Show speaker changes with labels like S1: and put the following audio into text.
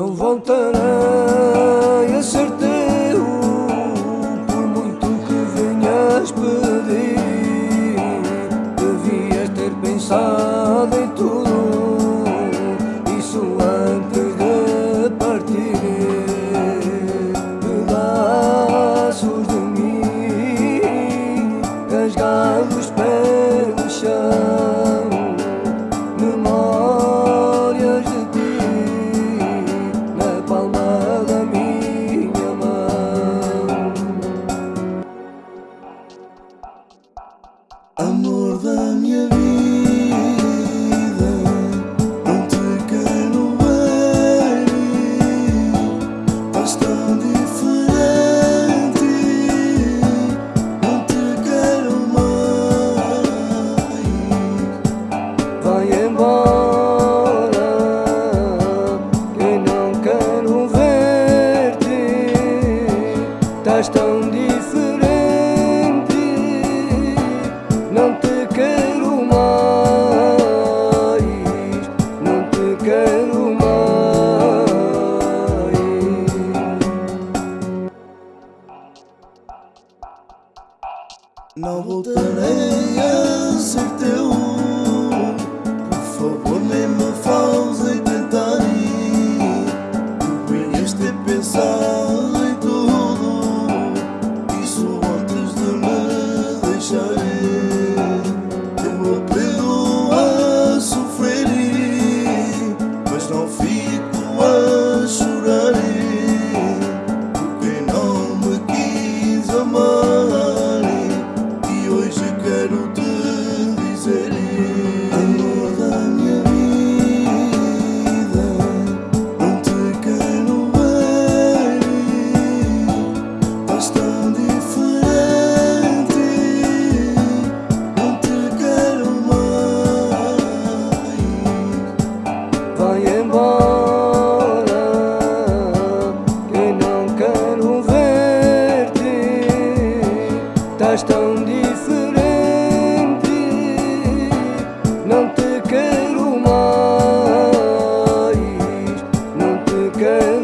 S1: Não voltarei a ser teu Por muito que venhas pedir. Devias ter pensado em tudo.
S2: Não voltarei a ser teu,
S1: por favor. Estás tão diferente. Não te quero mais Não te quero